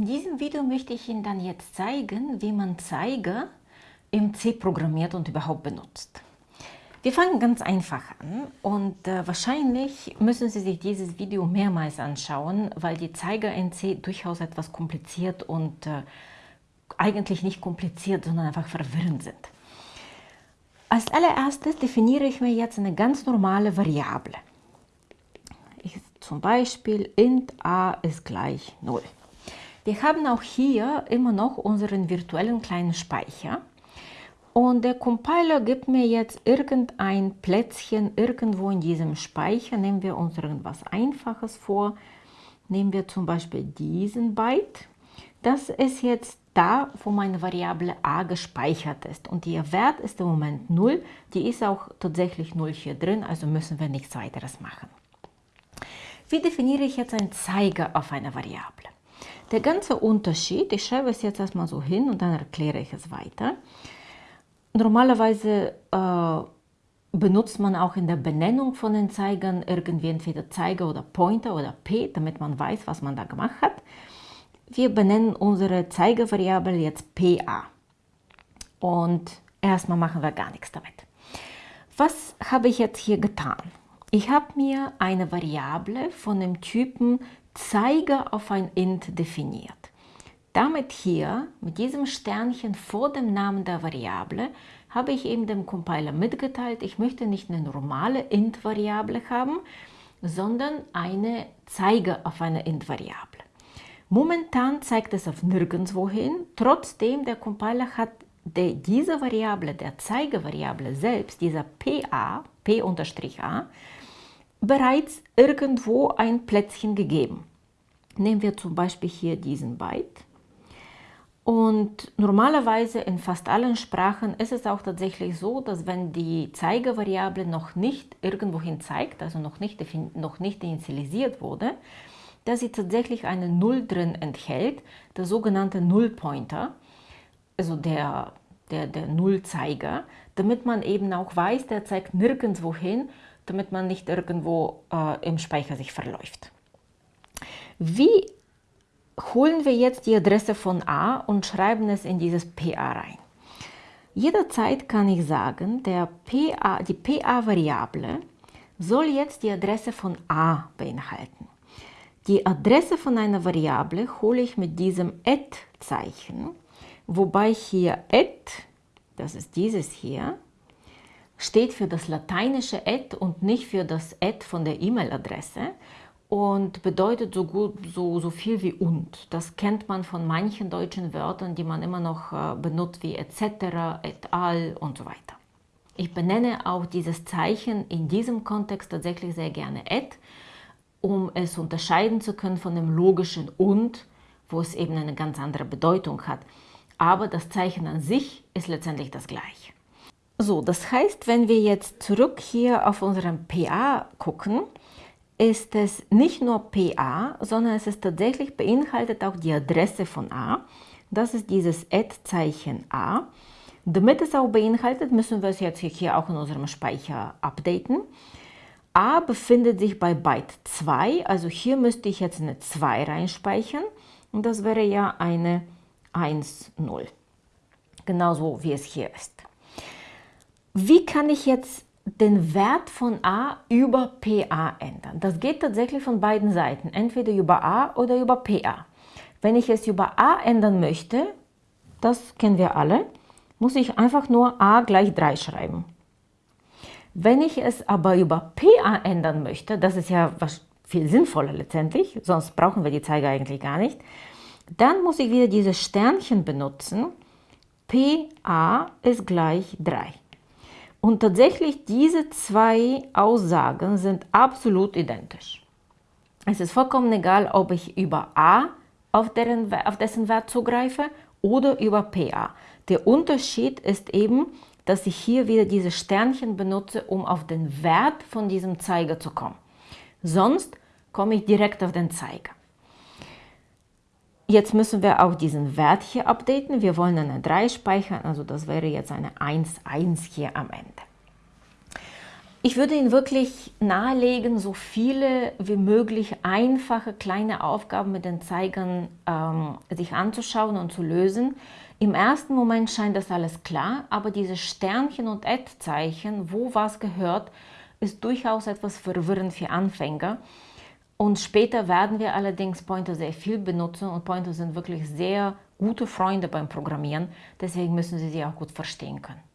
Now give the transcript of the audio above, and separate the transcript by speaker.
Speaker 1: In diesem Video möchte ich Ihnen dann jetzt zeigen, wie man Zeiger im C programmiert und überhaupt benutzt. Wir fangen ganz einfach an und äh, wahrscheinlich müssen Sie sich dieses Video mehrmals anschauen, weil die Zeiger in C durchaus etwas kompliziert und äh, eigentlich nicht kompliziert, sondern einfach verwirrend sind. Als allererstes definiere ich mir jetzt eine ganz normale Variable. Ich, zum Beispiel int a ist gleich 0. Wir haben auch hier immer noch unseren virtuellen kleinen Speicher. Und der Compiler gibt mir jetzt irgendein Plätzchen irgendwo in diesem Speicher. Nehmen wir uns irgendwas Einfaches vor. Nehmen wir zum Beispiel diesen Byte. Das ist jetzt da, wo meine Variable a gespeichert ist. Und ihr Wert ist im Moment 0. Die ist auch tatsächlich 0 hier drin, also müssen wir nichts weiteres machen. Wie definiere ich jetzt einen Zeiger auf eine Variable? Der ganze Unterschied, ich schreibe es jetzt erstmal so hin und dann erkläre ich es weiter. Normalerweise äh, benutzt man auch in der Benennung von den Zeigern irgendwie entweder Zeiger oder Pointer oder P, damit man weiß, was man da gemacht hat. Wir benennen unsere Zeigervariable jetzt PA. Und erstmal machen wir gar nichts damit. Was habe ich jetzt hier getan? Ich habe mir eine Variable von dem Typen Zeiger auf ein int definiert. Damit hier, mit diesem Sternchen vor dem Namen der Variable, habe ich eben dem Compiler mitgeteilt, ich möchte nicht eine normale int-Variable haben, sondern eine Zeiger auf eine int-Variable. Momentan zeigt es auf nirgendwo hin, trotzdem der Compiler hat der, diese Variable, der Zeigervariable selbst, dieser PA, P-A, bereits irgendwo ein Plätzchen gegeben. Nehmen wir zum Beispiel hier diesen Byte. Und normalerweise in fast allen Sprachen ist es auch tatsächlich so, dass wenn die Zeigervariable noch nicht irgendwohin zeigt, also noch nicht, noch nicht initialisiert wurde, dass sie tatsächlich eine Null drin enthält, der sogenannte Nullpointer, also der, der, der Nullzeiger, damit man eben auch weiß, der zeigt nirgendwo hin, damit man nicht irgendwo äh, im Speicher sich verläuft. Wie holen wir jetzt die Adresse von A und schreiben es in dieses PA rein? Jederzeit kann ich sagen, der PA, die PA-Variable soll jetzt die Adresse von A beinhalten. Die Adresse von einer Variable hole ich mit diesem add-Zeichen, wobei hier add, das ist dieses hier, steht für das lateinische add und nicht für das add von der E-Mail-Adresse und bedeutet so, gut, so, so viel wie und. Das kennt man von manchen deutschen Wörtern, die man immer noch äh, benutzt, wie etc., et al. und so weiter. Ich benenne auch dieses Zeichen in diesem Kontext tatsächlich sehr gerne et, um es unterscheiden zu können von dem logischen und, wo es eben eine ganz andere Bedeutung hat. Aber das Zeichen an sich ist letztendlich das gleiche. So, das heißt, wenn wir jetzt zurück hier auf unserem PA gucken, ist es nicht nur PA, sondern es ist tatsächlich beinhaltet auch die Adresse von A. Das ist dieses Add-Zeichen A. Damit es auch beinhaltet, müssen wir es jetzt hier auch in unserem Speicher updaten. A befindet sich bei Byte 2, also hier müsste ich jetzt eine 2 reinspeichern und das wäre ja eine 1, 0. Genauso wie es hier ist. Wie kann ich jetzt den Wert von a über PA ändern. Das geht tatsächlich von beiden Seiten, entweder über a oder über PA. Wenn ich es über a ändern möchte, das kennen wir alle, muss ich einfach nur a gleich 3 schreiben. Wenn ich es aber über PA ändern möchte, das ist ja was viel sinnvoller letztendlich, sonst brauchen wir die Zeiger eigentlich gar nicht, dann muss ich wieder dieses Sternchen benutzen. PA ist gleich 3. Und tatsächlich diese zwei Aussagen sind absolut identisch. Es ist vollkommen egal, ob ich über A auf, deren, auf dessen Wert zugreife oder über PA. Der Unterschied ist eben, dass ich hier wieder diese Sternchen benutze, um auf den Wert von diesem Zeiger zu kommen. Sonst komme ich direkt auf den Zeiger. Jetzt müssen wir auch diesen Wert hier updaten. Wir wollen eine 3 speichern, also das wäre jetzt eine 1, 1 hier am Ende. Ich würde Ihnen wirklich nahelegen, so viele wie möglich einfache kleine Aufgaben mit den Zeigern ähm, sich anzuschauen und zu lösen. Im ersten Moment scheint das alles klar, aber diese Sternchen und Add-Zeichen, wo was gehört, ist durchaus etwas verwirrend für Anfänger. Und später werden wir allerdings Pointer sehr viel benutzen und Pointer sind wirklich sehr gute Freunde beim Programmieren, deswegen müssen Sie sie auch gut verstehen können.